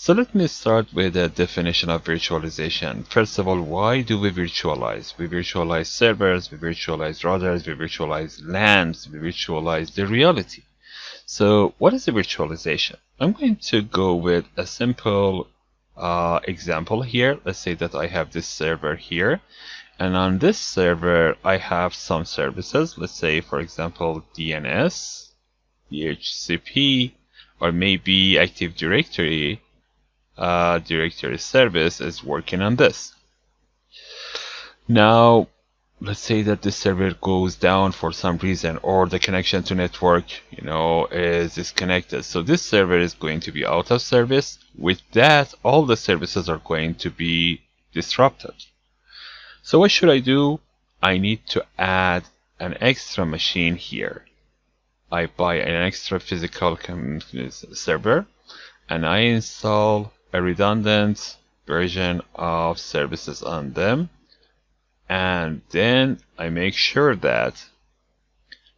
So let me start with a definition of virtualization. First of all, why do we virtualize? We virtualize servers, we virtualize routers, we virtualize LANs, we virtualize the reality. So what is a virtualization? I'm going to go with a simple uh, example here. Let's say that I have this server here. And on this server, I have some services. Let's say, for example, DNS, DHCP, or maybe Active Directory uh, directory service is working on this. Now, let's say that the server goes down for some reason or the connection to network, you know, is disconnected. So this server is going to be out of service. With that, all the services are going to be disrupted. So what should I do? I need to add an extra machine here. I buy an extra physical server and I install a redundant version of services on them. And then I make sure that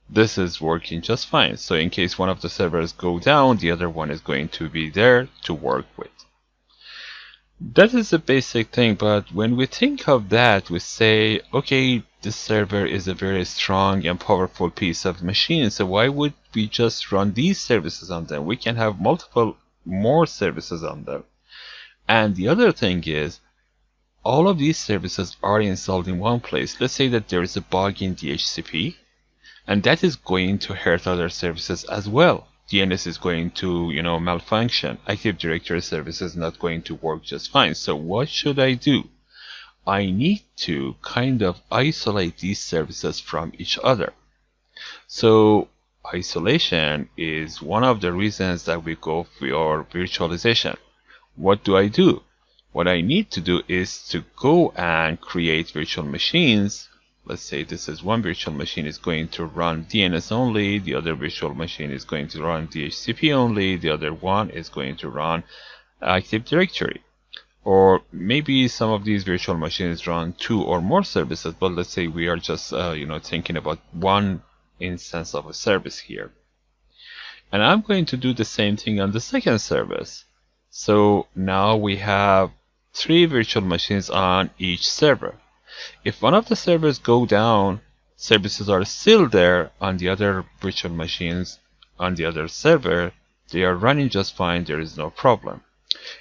this is working just fine. So in case one of the servers go down the other one is going to be there to work with. That is a basic thing but when we think of that we say okay this server is a very strong and powerful piece of machine so why would we just run these services on them? We can have multiple more services on them and the other thing is, all of these services are installed in one place. Let's say that there is a bug in DHCP, and that is going to hurt other services as well. DNS is going to, you know, malfunction. Active Directory service is not going to work just fine. So what should I do? I need to kind of isolate these services from each other. So isolation is one of the reasons that we go for virtualization what do I do? What I need to do is to go and create virtual machines. Let's say this is one virtual machine is going to run DNS only, the other virtual machine is going to run DHCP only, the other one is going to run Active Directory. Or maybe some of these virtual machines run two or more services, but let's say we are just uh, you know thinking about one instance of a service here. And I'm going to do the same thing on the second service. So now we have three virtual machines on each server. If one of the servers go down, services are still there on the other virtual machines on the other server. They are running just fine, there is no problem.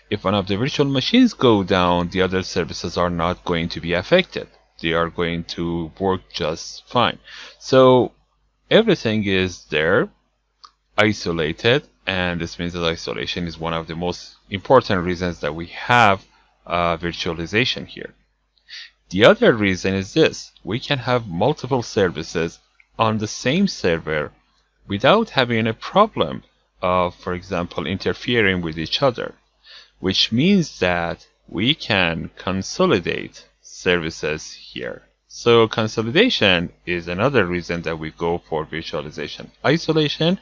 If one of the virtual machines go down, the other services are not going to be affected. They are going to work just fine. So everything is there, isolated, and this means that isolation is one of the most important reasons that we have uh, virtualization here. The other reason is this. We can have multiple services on the same server without having a problem of, for example, interfering with each other, which means that we can consolidate services here. So consolidation is another reason that we go for virtualization. Isolation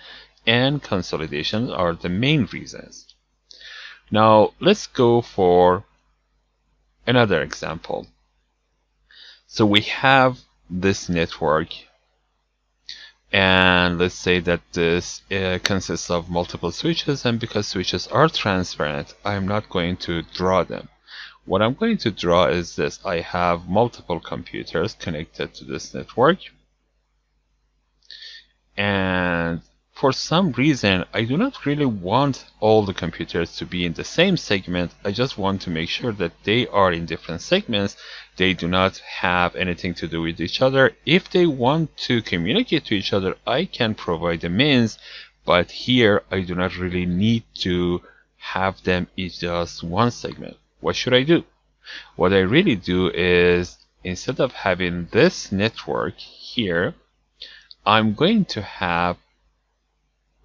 and consolidation are the main reasons. Now let's go for another example. So we have this network and let's say that this uh, consists of multiple switches and because switches are transparent I'm not going to draw them. What I'm going to draw is this. I have multiple computers connected to this network and for some reason, I do not really want all the computers to be in the same segment. I just want to make sure that they are in different segments. They do not have anything to do with each other. If they want to communicate to each other, I can provide the means. But here, I do not really need to have them in just one segment. What should I do? What I really do is, instead of having this network here, I'm going to have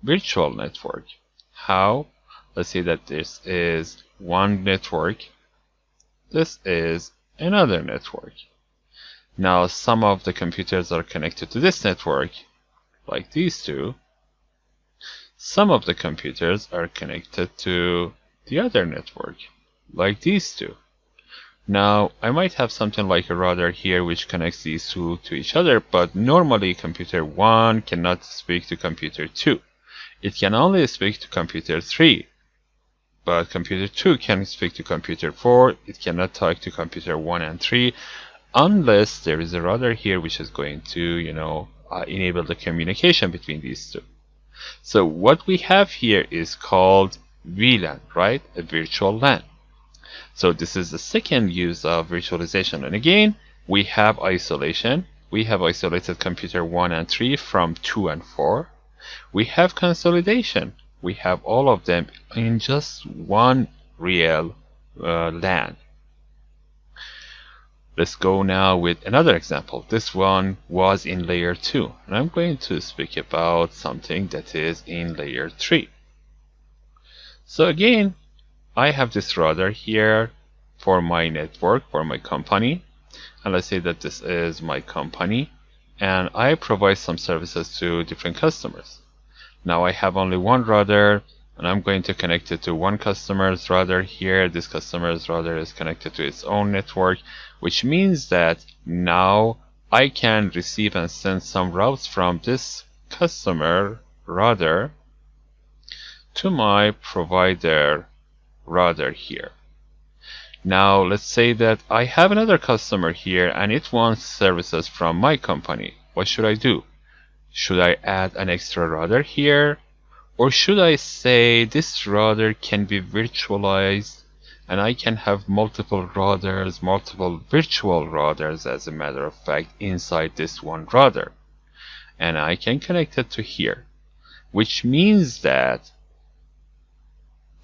virtual network. How? Let's say that this is one network. This is another network. Now some of the computers are connected to this network, like these two. Some of the computers are connected to the other network, like these two. Now, I might have something like a router here which connects these two to each other, but normally computer 1 cannot speak to computer 2 it can only speak to computer 3. but computer 2 can speak to computer 4 it cannot talk to computer 1 and 3 unless there is a router here which is going to you know uh, enable the communication between these two. So what we have here is called VLAN right? A virtual LAN. So this is the second use of virtualization. And again we have isolation. We have isolated computer 1 and 3 from 2 and 4 we have consolidation we have all of them in just one real uh, LAN. Let's go now with another example. This one was in layer 2 and I'm going to speak about something that is in layer 3. So again, I have this router here for my network, for my company. And let's say that this is my company and I provide some services to different customers. Now I have only one router and I'm going to connect it to one customer's router here. This customer's router is connected to its own network, which means that now I can receive and send some routes from this customer router to my provider router here. Now let's say that I have another customer here and it wants services from my company. What should I do? Should I add an extra router here? Or should I say this router can be virtualized and I can have multiple routers, multiple virtual routers as a matter of fact inside this one router. And I can connect it to here, which means that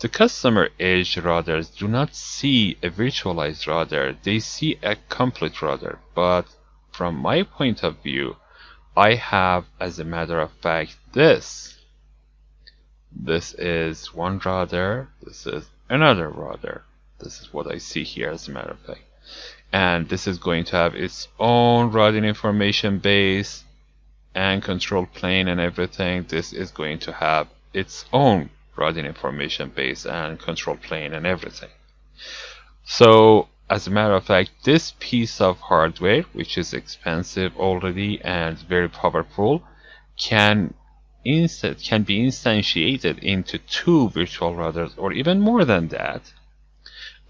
the customer edge routers do not see a virtualized router, they see a complete router. But from my point of view, I have, as a matter of fact, this. This is one router. This is another router. This is what I see here, as a matter of fact. And this is going to have its own routing information base and control plane and everything. This is going to have its own routing information base and control plane and everything. So as a matter of fact, this piece of hardware, which is expensive already and very powerful, can instead can be instantiated into two virtual routers or even more than that.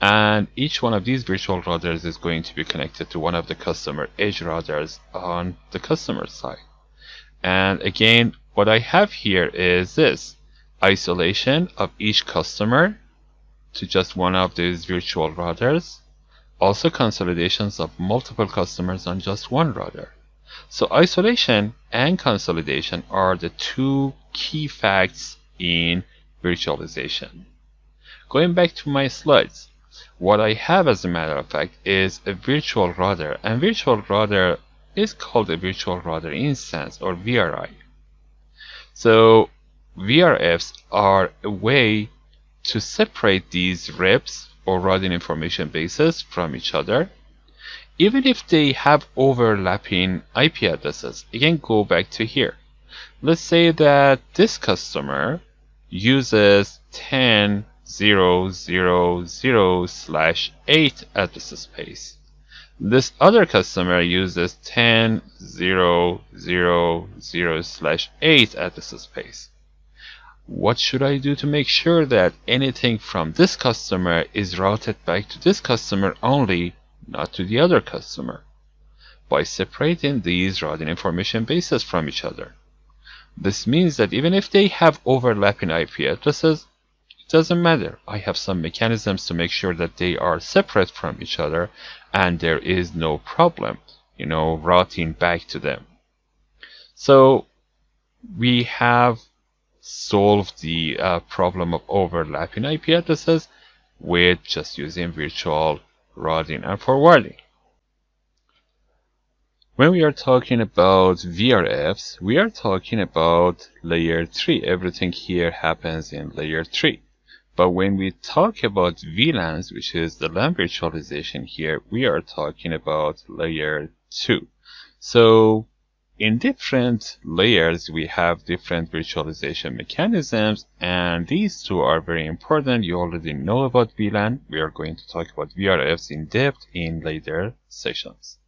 And each one of these virtual routers is going to be connected to one of the customer edge routers on the customer side. And again, what I have here is this isolation of each customer to just one of these virtual routers also consolidations of multiple customers on just one router. So isolation and consolidation are the two key facts in virtualization. Going back to my slides, what I have as a matter of fact is a virtual router and virtual router is called a virtual router instance or VRI. So VRFs are a way to separate these RIBs or routing information bases from each other, even if they have overlapping IP addresses. Again, go back to here. Let's say that this customer uses 10.0.0.0 slash 8 address space. This other customer uses 10.0.0.0 slash 8 address space what should I do to make sure that anything from this customer is routed back to this customer only, not to the other customer? By separating these routing information bases from each other. This means that even if they have overlapping IP addresses, it doesn't matter. I have some mechanisms to make sure that they are separate from each other and there is no problem, you know, routing back to them. So we have solve the uh, problem of overlapping IP addresses with just using virtual routing and forwarding. When we are talking about VRFs, we are talking about layer 3. Everything here happens in layer 3. But when we talk about VLANs, which is the LAN virtualization here, we are talking about layer 2. So in different layers we have different virtualization mechanisms and these two are very important. You already know about VLAN we are going to talk about VRFs in depth in later sessions